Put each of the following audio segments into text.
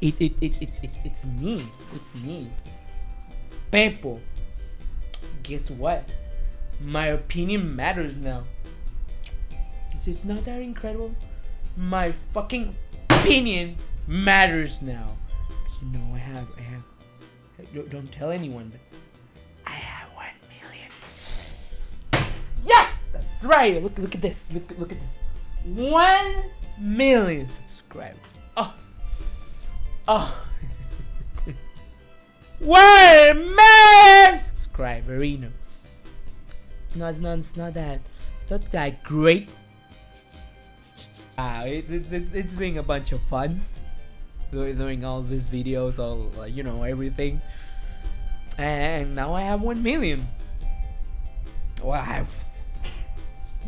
It it it, it, it it's me. It's me. Pepo. Guess what? My opinion matters now. Is this not that incredible? My fucking opinion matters now. You know I have I have don't, don't tell anyone but I have one million. Yes! That's right! Look look at this. Look look at this. One million subscribers. Oh. One million subscriberinos. No, it's not, it's not that. It's not that great. Ah, it's, it's, it's, it's been a bunch of fun. Doing all these videos, all, uh, you know, everything. And now I have 1 million. Well, I have,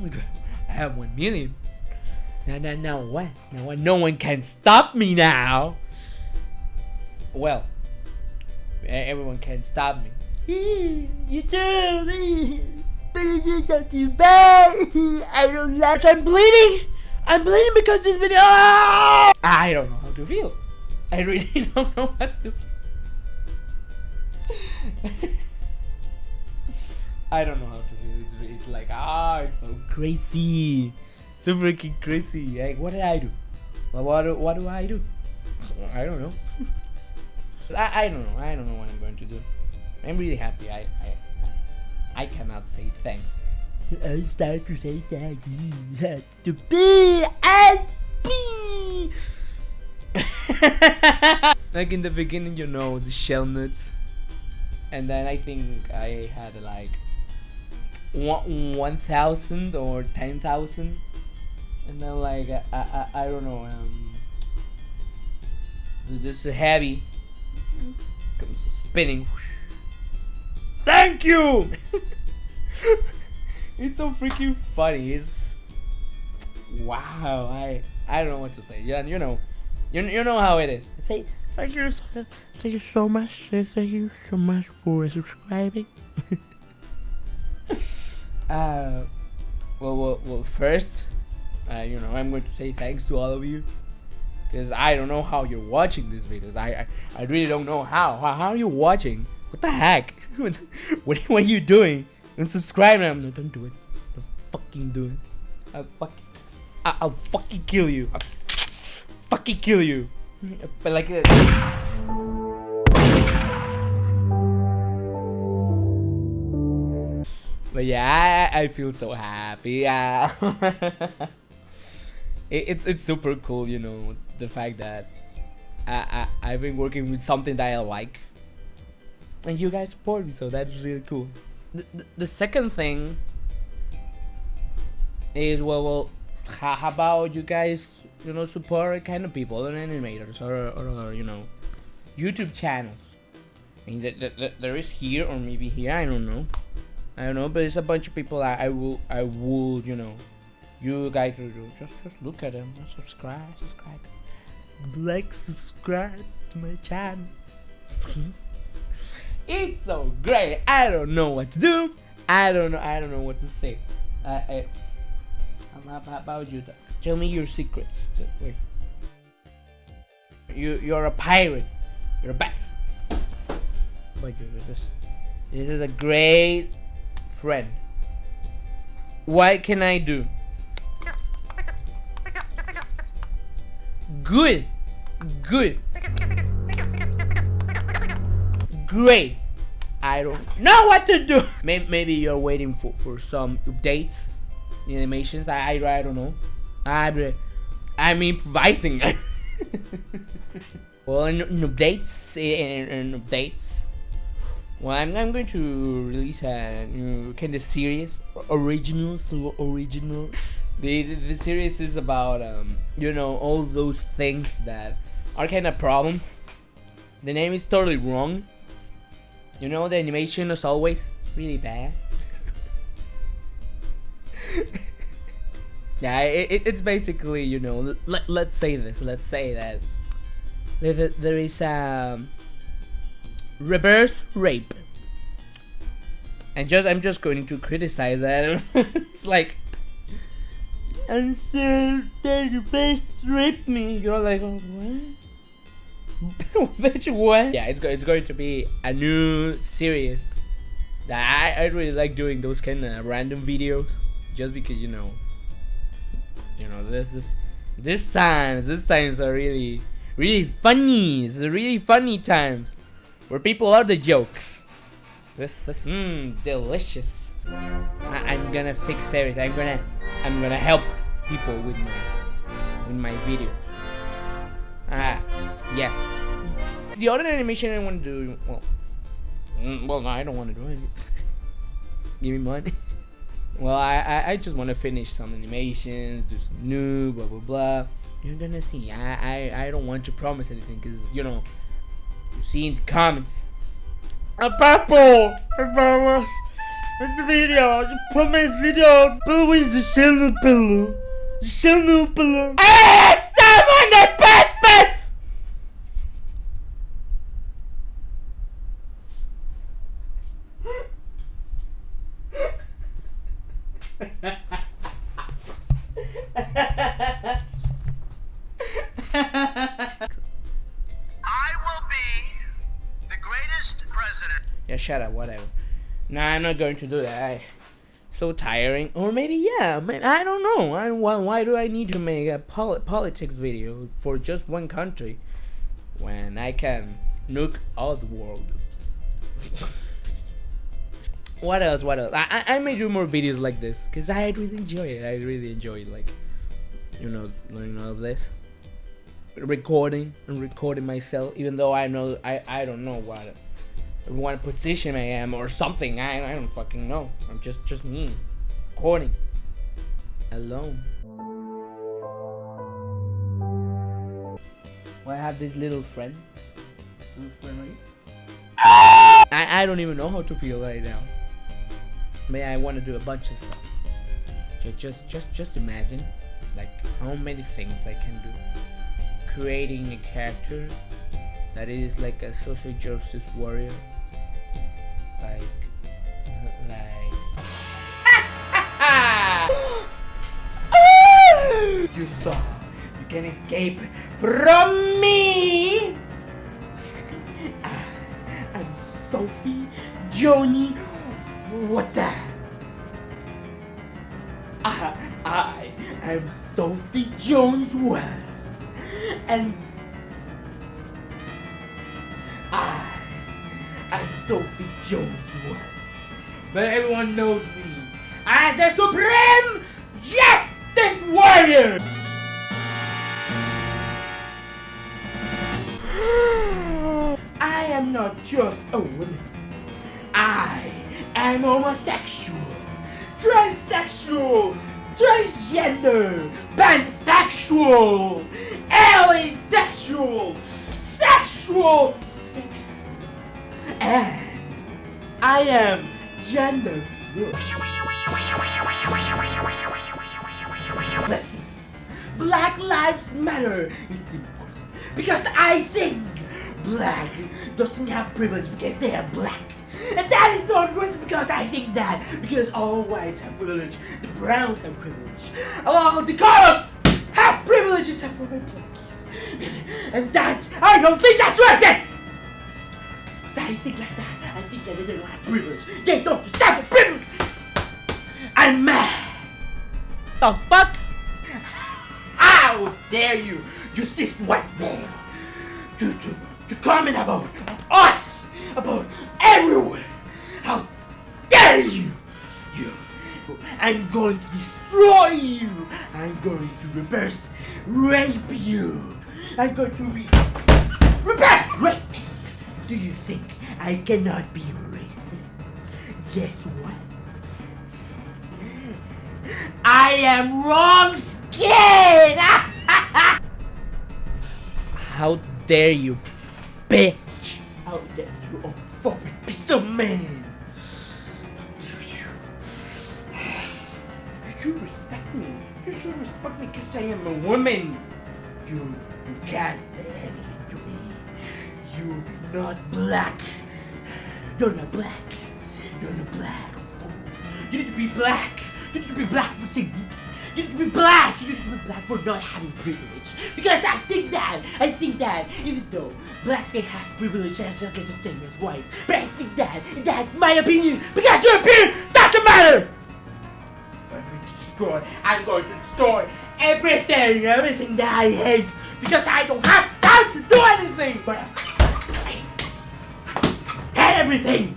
I have 1 million. Now, now, now what? Now what? No one can stop me now. Well, everyone can stop me. You do, but it's just not too bad. I don't like. I'm bleeding. I'm bleeding because this video. Ah! I don't know how to feel. I really don't know how to. I don't know how to feel. It's, it's like ah, it's so crazy so freaking crazy. Like, what did I do? What, what, what do I do? I don't know. I, I don't know. I don't know what I'm going to do. I'm really happy. I I, I cannot say thanks. I start to say thank you to be and be. like in the beginning, you know, the shell nuts, and then I think I had like one one thousand or ten thousand and then like I, I, I don't know um this is heavy comes spinning. Thank you! It's so freaking funny. It's wow I I don't know what to say. Yeah you know. You, you know how it is. Thank, thank you thank you so much. Thank you so much for subscribing. Uh well well, well first uh, you know, I'm going to say thanks to all of you because I don't know how you're watching these videos. I, I, I really don't know how. how. How are you watching? What the heck? what, what are you doing? And subscribe now. No, don't do it. Don't fucking do it. I'll fucking, I, I'll fucking kill you. I'll fucking kill you. But like. Uh, but yeah, I, I feel so happy. Yeah. It, it's it's super cool, you know, the fact that I, I I've been working with something that I like, and you guys support me, so that's really cool. The, the, the second thing is well, well, how, about you guys, you know, support kind of people and animators or, or, or you know, YouTube channels. I mean, the, the, there is here or maybe here, I don't know. I don't know, but it's a bunch of people I, I will, I will, you know, you guys will do. Just just look at them. Subscribe, subscribe. Like, subscribe to my channel. it's so great. I don't know what to do. I don't know. I don't know what to say. Uh, I, how about you? Tell me your secrets. Wait. You you're a pirate. You're a bat. Wait, this. This is a great friend. What can I do? Good. Good. Great. I don't know what to do. Maybe, you're waiting for, for some updates, animations. I, I, I don't know. I, I'm improvising. well, in, updates, in, updates. Well, I'm, I'm going to release a new kind of series, original, so original. The, the, series is about um, you know all those things that are kind of problem. The name is totally wrong. You know the animation is always really bad. yeah, it, it's basically you know let let's say this. Let's say that there is a um, reverse rape, and just I'm just going to criticize that. it's like and that you please strip me. You're like, oh, what? Bitch, what? Yeah, it's, go- it's going to be a new series. I, I really like doing those kind of random videos, just because you know, you know this is this times this times are really really funny. It's a really funny times where people are the jokes. This is mmm delicious. I, I'm gonna fix everything. I'm gonna I'm gonna help people with my with my videos. Ah, yes. The other animation I want to do, well, mm, well, no, I don't want to do it. Give me money. Well, I, I, I just want to finish some animations, do some new, blah, blah, blah. You're gonna see. I, I, I don't want to promise anything because, you know, you see in the comments. A papo! Vamos! Esse vídeo, you promise videos, but with the channel below. Eh, the channel below. Hey, someone the best I will be the greatest president. Yeah, shut up, whatever. Nah, I'm not going to do that. I, so tiring. Or maybe, yeah, I don't know. I, why, why do I need to make a poli- politics video for just one country when I can nuke all the world? what else? What else? I, I I may do more videos like this because I really enjoy it. I really enjoy like, you know, learning all of this. Recording and recording myself, even though I know I, I don't know what what position I am or something. I, I don't fucking know. I'm just just me, recording alone. Well, I have this little friend. Little friend right I, I don't even know how to feel right now. May I want to do a bunch of stuff. Just just just just imagine, like how many things I can do. Creating a character that is like a social justice warrior. You thought you can escape from me? Ah, I'm Sophie Joni. What's that? I, I am Sophie Jones West, and I am Sophie Jones West. But everyone knows me as the Supreme Justice Warrior. Am not just a woman. I am homosexual, transsexual, transgender, pansexual, asexual, sexual, sexual, and I am gender fluid. Listen, Black Lives Matter is important because I think black doesn't have privilege because they are black. And that is not racist because I think that, because all whites have privilege, the browns have privilege, all the colors have privilege except for my blackies. And that, I don't think that's racist! I think like that, I think that they don't have privilege. They don't deserve privilege! I'm mad! The fuck? How dare you, you cis white male, to, to, to comment about us, about everyone? How dare you? You, I'm going to destroy you. I'm going to reverse rape you. I'm going to re- reverse racist. Do you think I cannot be racist? Guess what? I am wrong skin! How dare you, bitch! How dare you, homophobic piece of man! You? You should respect me. You should respect me because I am a woman. You, you can't say anything to me. You're not black. You're not black. You're not black, of course. You need to be black. You need to be black for saying. You need to be black. You need to be black for not having privilege. Because I think that, I think that, even though blacks can have privilege just like the same as whites, but I think that, that's my opinion, because your opinion doesn't matter! I'm going to destroy, I'm going to destroy everything, everything that I hate, because I don't have time to do anything, but I hate everything!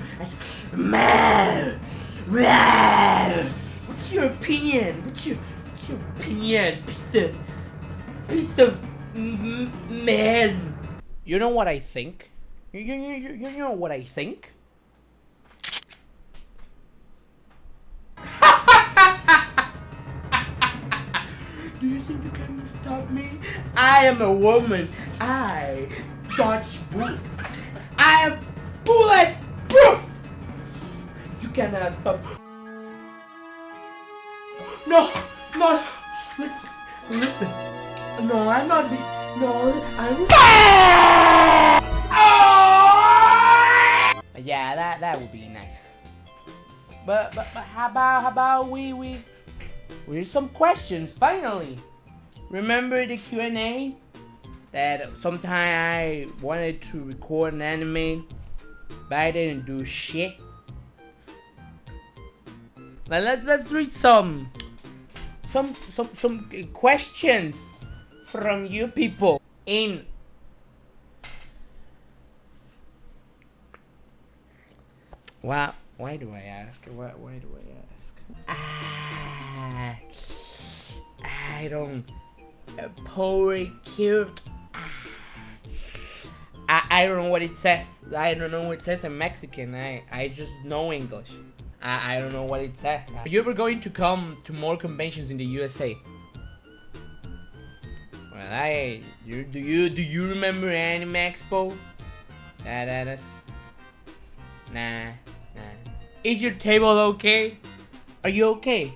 What's your opinion? What's your opinion, piece of, piece of m- m- man? You know what I think? You, you, you, you, you know what I think? Do you think you can stop me? I am a woman. I dodge bullets. I am bulletproof. You cannot stop. No, no. Listen, listen. No, I'm not. Be- no, I'm. Yeah, that that would be nice. But but, but how about how about we we we some questions finally. Remember the Q and A that sometime I wanted to record an anime, but I didn't do shit. Now let's let's read some some some some questions from you people in Why, why do I ask? Why, why do I ask? Ah, I don't. Uh, cute. I, I don't know what it says. I don't know what it says in Mexican. I, I just know English. I, I don't know what it says. Are you ever going to come to more conventions in the USA? Well, I you do you do you remember Anime Expo? That. Nah, nah. Is your table okay? Are you okay?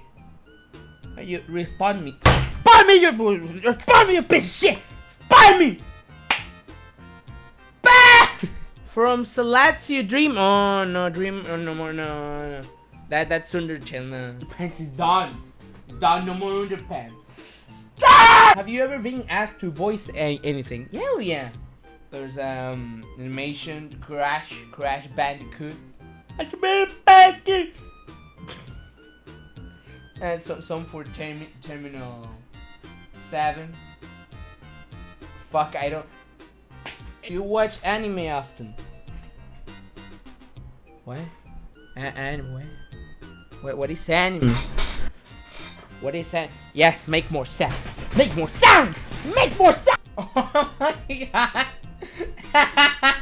Are you respond me? Respond me, you respond me, you piece of shit! Respond me! Bah! From Salatio Dream. Oh no, Dream. Oh no more. No, no. That that's Undertale. No. pants is done. It's done. No more underpants. Stop! Have you ever been asked to voice a- anything? Hell yeah. There's um animation, Crash, Crash Bandicoot. And so, some for termi- Terminal Seven. Fuck, I don't. You watch anime often? What? A- and what? What? Is anime? Hmm. What is that? Yes, make more sound. Make more sound. Make more sound. Oh my god.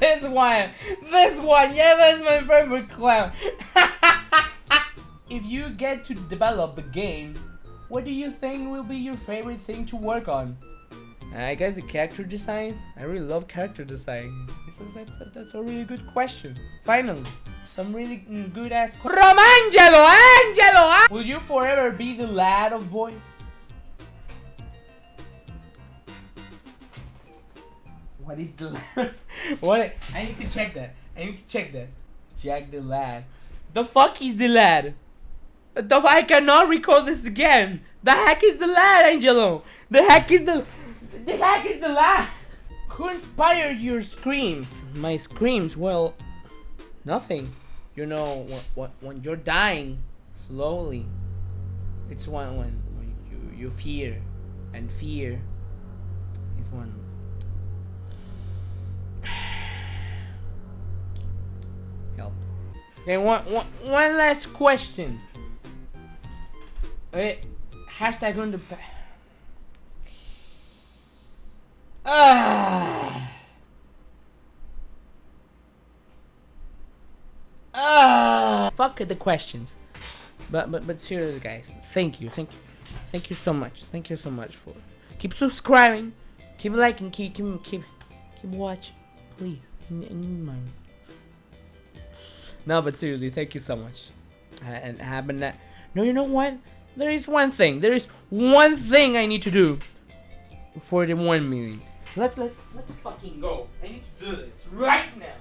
this one. This one. Yeah, that's my favorite clown. if you get to develop the game, what do you think will be your favorite thing to work on? I guess the character designs. I really love character design. That's, that's, that's a really good question. Finally, some really mm, good ass. Romangelo, Angelo! ah! Will you forever be the lad of boy? What is the lad? what? I need to check that. I need to check that. Jack the lad. The fuck is the lad? The I cannot recall this again. The heck is the lad, Angelo? The heck is the the heck is the lad? Who inspired your screams? My screams? Well, nothing. You know, when, when, you're dying slowly, it's when when, when you you fear, and fear is when. Help. Okay, one, one, one last question. Wait, hashtag on the back. Ah. Fuck the questions. But but but seriously, guys, thank you, thank you, thank you so much, thank you so much for keep subscribing, keep liking, keep keep keep keep watching, please. No, but seriously, thank you so much. Uh, and having that. No, you know what? There is one thing. There is one thing I need to do for the one million. Let's let let's fucking go. I need to do this right now.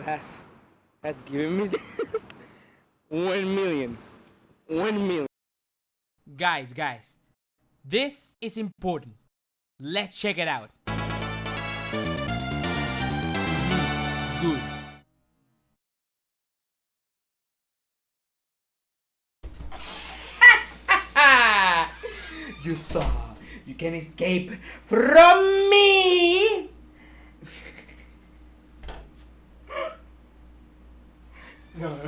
God has has given me this. one million. One million. Guys, guys, this is important. Let's check it out. Good. you thought you can escape from me? No.